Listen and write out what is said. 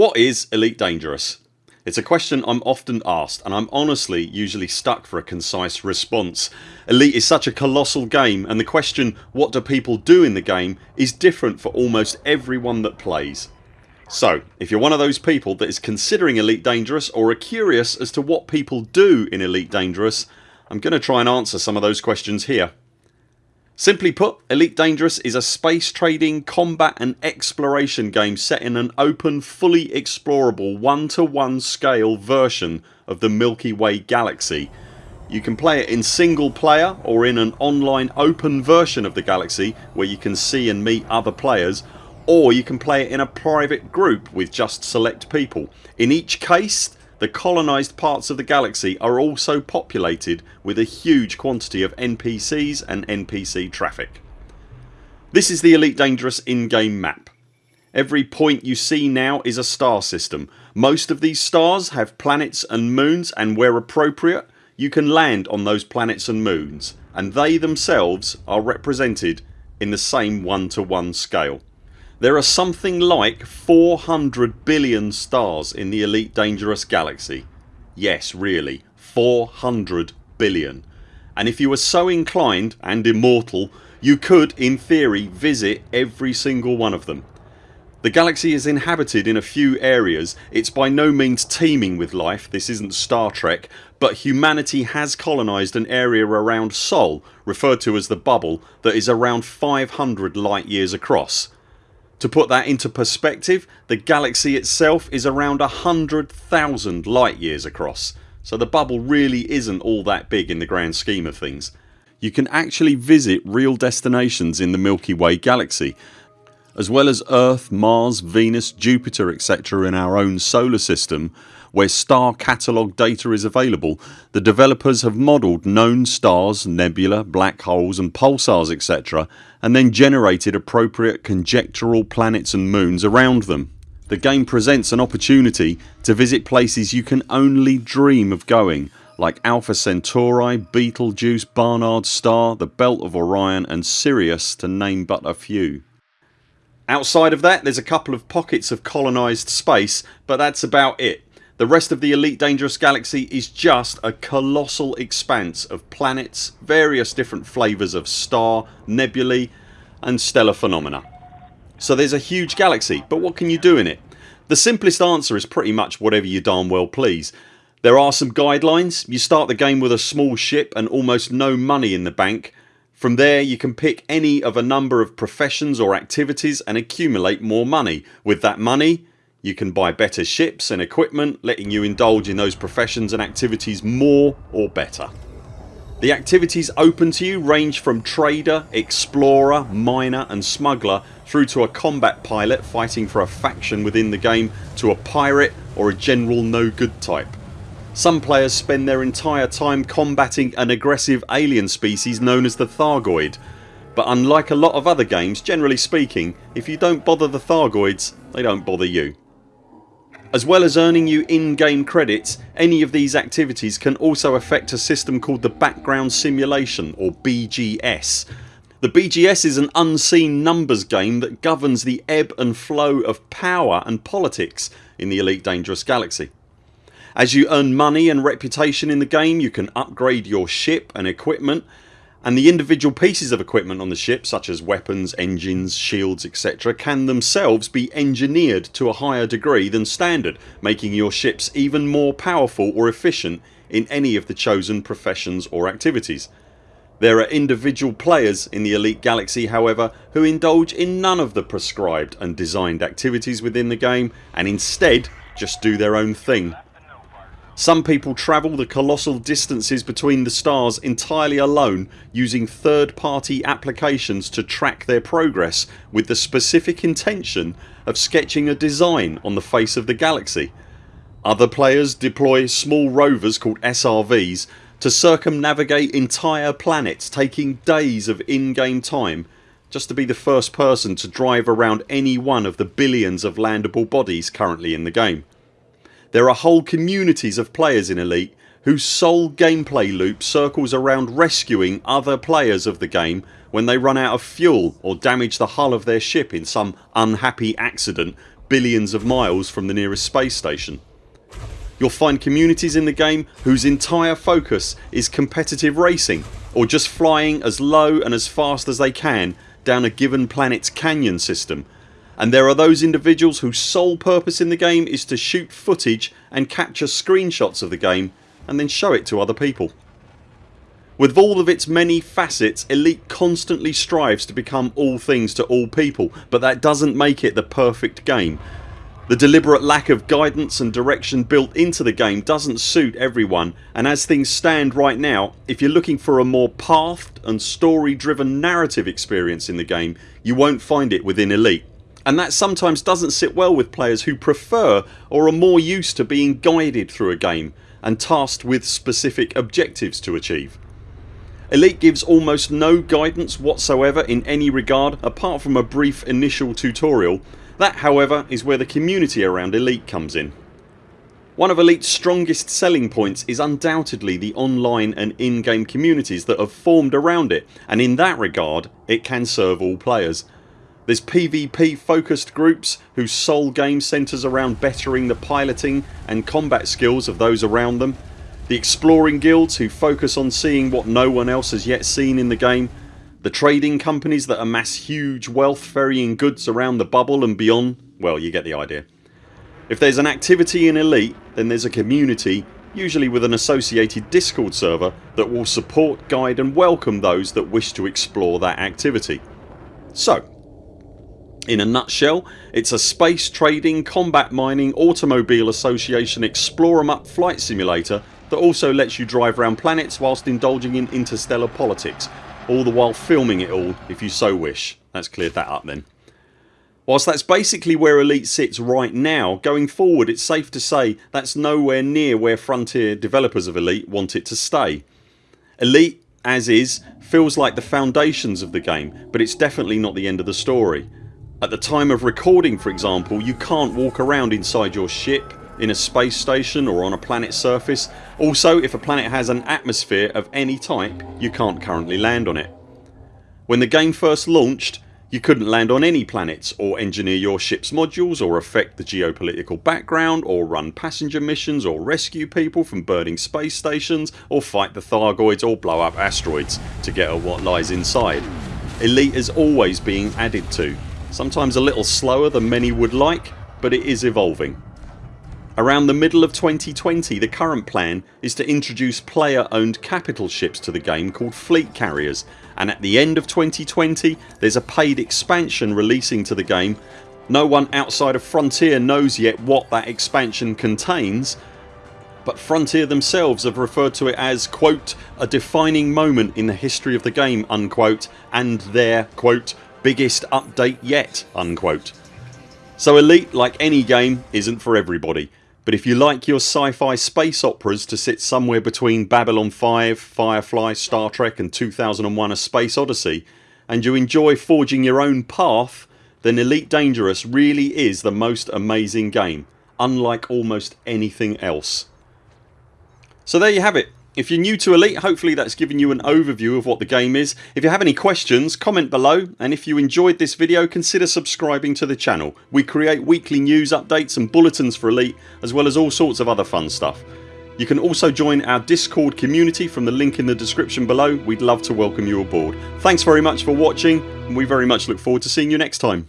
What is Elite Dangerous? It's a question I'm often asked and I'm honestly usually stuck for a concise response. Elite is such a colossal game and the question what do people do in the game is different for almost everyone that plays. So if you're one of those people that is considering Elite Dangerous or are curious as to what people do in Elite Dangerous I'm going to try and answer some of those questions here. Simply put Elite Dangerous is a space trading, combat and exploration game set in an open fully explorable one to one scale version of the Milky Way galaxy. You can play it in single player or in an online open version of the galaxy where you can see and meet other players or you can play it in a private group with just select people. In each case the colonised parts of the galaxy are also populated with a huge quantity of NPCs and NPC traffic. This is the Elite Dangerous in-game map. Every point you see now is a star system. Most of these stars have planets and moons and where appropriate you can land on those planets and moons and they themselves are represented in the same one to one scale. There are something like 400 billion stars in the Elite Dangerous galaxy. Yes really 400 billion and if you were so inclined and immortal you could in theory visit every single one of them. The galaxy is inhabited in a few areas. It's by no means teeming with life, this isn't Star Trek but humanity has colonised an area around Sol referred to as the bubble that is around 500 light years across. To put that into perspective the galaxy itself is around 100,000 light years across so the bubble really isn't all that big in the grand scheme of things. You can actually visit real destinations in the Milky Way galaxy as well as Earth, Mars, Venus, Jupiter etc in our own solar system where star catalogue data is available the developers have modelled known stars, nebula, black holes and pulsars etc and then generated appropriate conjectural planets and moons around them. The game presents an opportunity to visit places you can only dream of going like Alpha Centauri, Betelgeuse, Barnard's Star, the Belt of Orion and Sirius to name but a few. Outside of that there's a couple of pockets of colonised space but that's about it. The rest of the Elite Dangerous Galaxy is just a colossal expanse of planets, various different flavours of star, nebulae and stellar phenomena. So there's a huge galaxy but what can you do in it? The simplest answer is pretty much whatever you darn well please. There are some guidelines. You start the game with a small ship and almost no money in the bank from there you can pick any of a number of professions or activities and accumulate more money. With that money you can buy better ships and equipment letting you indulge in those professions and activities more or better. The activities open to you range from trader, explorer, miner and smuggler through to a combat pilot fighting for a faction within the game to a pirate or a general no good type. Some players spend their entire time combating an aggressive alien species known as the Thargoid but unlike a lot of other games generally speaking if you don't bother the Thargoids they don't bother you. As well as earning you in-game credits any of these activities can also affect a system called the Background Simulation or BGS. The BGS is an unseen numbers game that governs the ebb and flow of power and politics in the Elite Dangerous Galaxy. As you earn money and reputation in the game you can upgrade your ship and equipment and the individual pieces of equipment on the ship such as weapons, engines, shields etc can themselves be engineered to a higher degree than standard making your ships even more powerful or efficient in any of the chosen professions or activities. There are individual players in the Elite Galaxy however who indulge in none of the prescribed and designed activities within the game and instead just do their own thing some people travel the colossal distances between the stars entirely alone using third party applications to track their progress with the specific intention of sketching a design on the face of the galaxy. Other players deploy small rovers called SRVs to circumnavigate entire planets taking days of in-game time just to be the first person to drive around any one of the billions of landable bodies currently in the game. There are whole communities of players in Elite whose sole gameplay loop circles around rescuing other players of the game when they run out of fuel or damage the hull of their ship in some unhappy accident billions of miles from the nearest space station. You'll find communities in the game whose entire focus is competitive racing or just flying as low and as fast as they can down a given planets canyon system and there are those individuals whose sole purpose in the game is to shoot footage and capture screenshots of the game and then show it to other people. With all of its many facets Elite constantly strives to become all things to all people but that doesn't make it the perfect game. The deliberate lack of guidance and direction built into the game doesn't suit everyone and as things stand right now if you're looking for a more pathed and story driven narrative experience in the game you won't find it within Elite and that sometimes doesn't sit well with players who prefer or are more used to being guided through a game and tasked with specific objectives to achieve. Elite gives almost no guidance whatsoever in any regard apart from a brief initial tutorial. That however is where the community around Elite comes in. One of Elite's strongest selling points is undoubtedly the online and in-game communities that have formed around it and in that regard it can serve all players. There's PvP focused groups whose sole game centres around bettering the piloting and combat skills of those around them. The exploring guilds who focus on seeing what no one else has yet seen in the game. The trading companies that amass huge wealth ferrying goods around the bubble and beyond. Well you get the idea. If there's an activity in Elite then there's a community usually with an associated discord server that will support, guide and welcome those that wish to explore that activity. So in a nutshell it's a space trading, combat mining, automobile association explore em up flight simulator that also lets you drive around planets whilst indulging in interstellar politics all the while filming it all if you so wish. That's cleared that up then. Whilst that's basically where Elite sits right now going forward it's safe to say that's nowhere near where Frontier developers of Elite want it to stay. Elite as is feels like the foundations of the game but it's definitely not the end of the story. At the time of recording for example you can't walk around inside your ship, in a space station or on a planet's surface. Also if a planet has an atmosphere of any type you can't currently land on it. When the game first launched you couldn't land on any planets or engineer your ships modules or affect the geopolitical background or run passenger missions or rescue people from burning space stations or fight the Thargoids or blow up asteroids to get at what lies inside. Elite is always being added to Sometimes a little slower than many would like but it is evolving. Around the middle of 2020 the current plan is to introduce player owned capital ships to the game called fleet carriers and at the end of 2020 there's a paid expansion releasing to the game. No one outside of Frontier knows yet what that expansion contains but Frontier themselves have referred to it as quote a defining moment in the history of the game unquote and their quote biggest update yet unquote. So Elite like any game isn't for everybody but if you like your sci-fi space operas to sit somewhere between Babylon 5, Firefly, Star Trek and 2001 A Space Odyssey and you enjoy forging your own path then Elite Dangerous really is the most amazing game unlike almost anything else. So there you have it if you're new to Elite hopefully that's given you an overview of what the game is. If you have any questions comment below and if you enjoyed this video consider subscribing to the channel. We create weekly news updates and bulletins for Elite as well as all sorts of other fun stuff. You can also join our discord community from the link in the description below. We'd love to welcome you aboard. Thanks very much for watching and we very much look forward to seeing you next time.